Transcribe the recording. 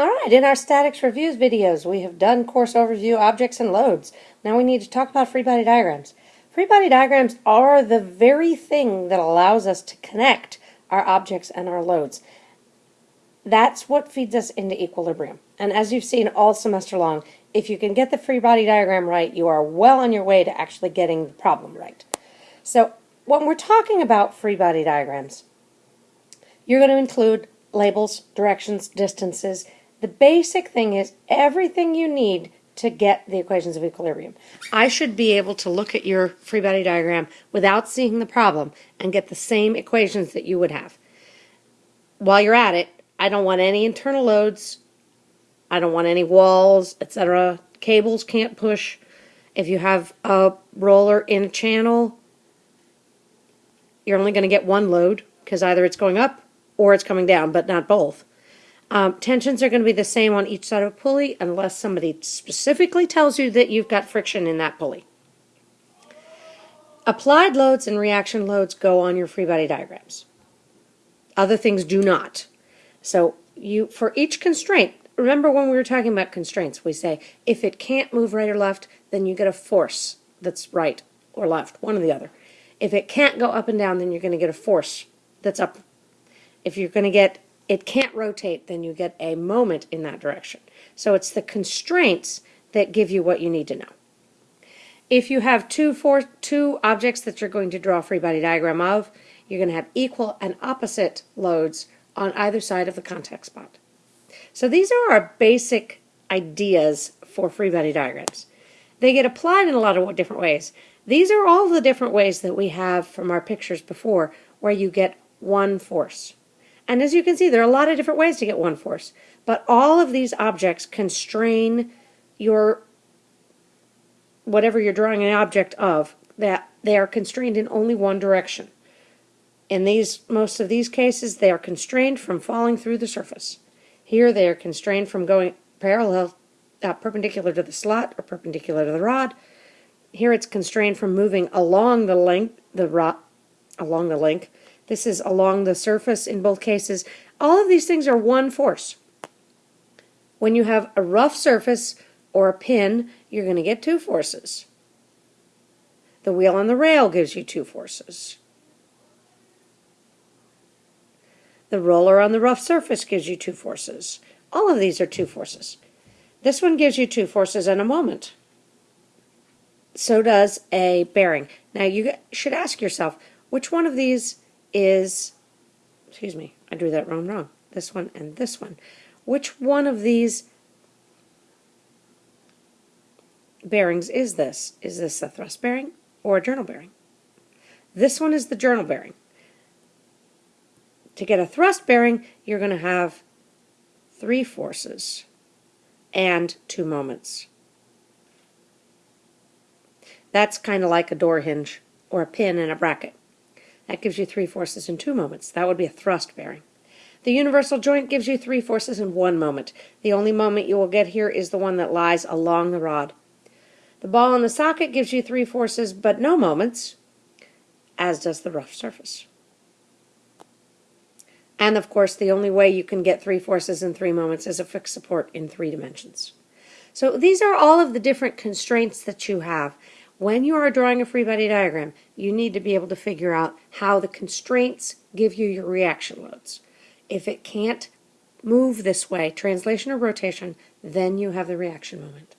All right, in our statics reviews videos, we have done course overview, objects, and loads. Now we need to talk about free body diagrams. Free body diagrams are the very thing that allows us to connect our objects and our loads. That's what feeds us into equilibrium. And as you've seen all semester long, if you can get the free body diagram right, you are well on your way to actually getting the problem right. So when we're talking about free body diagrams, you're going to include labels, directions, distances, the basic thing is everything you need to get the equations of equilibrium. I should be able to look at your free body diagram without seeing the problem and get the same equations that you would have. While you're at it, I don't want any internal loads. I don't want any walls, etc. Cables can't push. If you have a roller in a channel, you're only going to get one load because either it's going up or it's coming down, but not both. Um, tensions are going to be the same on each side of a pulley unless somebody specifically tells you that you've got friction in that pulley. Applied loads and reaction loads go on your free body diagrams. Other things do not. So you for each constraint, remember when we were talking about constraints, we say if it can't move right or left, then you get a force that's right or left, one or the other. If it can't go up and down, then you're going to get a force that's up. If you're going to get it can't rotate, then you get a moment in that direction. So it's the constraints that give you what you need to know. If you have two, four, two objects that you're going to draw a free body diagram of, you're going to have equal and opposite loads on either side of the contact spot. So these are our basic ideas for free body diagrams. They get applied in a lot of different ways. These are all the different ways that we have from our pictures before where you get one force. And as you can see, there are a lot of different ways to get one force. But all of these objects constrain your, whatever you're drawing an object of, that they are constrained in only one direction. In these, most of these cases, they are constrained from falling through the surface. Here they are constrained from going parallel, uh, perpendicular to the slot or perpendicular to the rod. Here it's constrained from moving along the length, the rod, along the length, this is along the surface in both cases. All of these things are one force. When you have a rough surface or a pin, you're going to get two forces. The wheel on the rail gives you two forces. The roller on the rough surface gives you two forces. All of these are two forces. This one gives you two forces in a moment. So does a bearing. Now you should ask yourself, which one of these is, excuse me, I drew that wrong, wrong. This one and this one. Which one of these bearings is this? Is this a thrust bearing or a journal bearing? This one is the journal bearing. To get a thrust bearing, you're going to have three forces and two moments. That's kind of like a door hinge or a pin in a bracket. That gives you three forces in two moments. That would be a thrust bearing. The universal joint gives you three forces in one moment. The only moment you will get here is the one that lies along the rod. The ball in the socket gives you three forces but no moments, as does the rough surface. And of course, the only way you can get three forces in three moments is a fixed support in three dimensions. So these are all of the different constraints that you have. When you are drawing a free body diagram, you need to be able to figure out how the constraints give you your reaction loads. If it can't move this way, translation or rotation, then you have the reaction moment.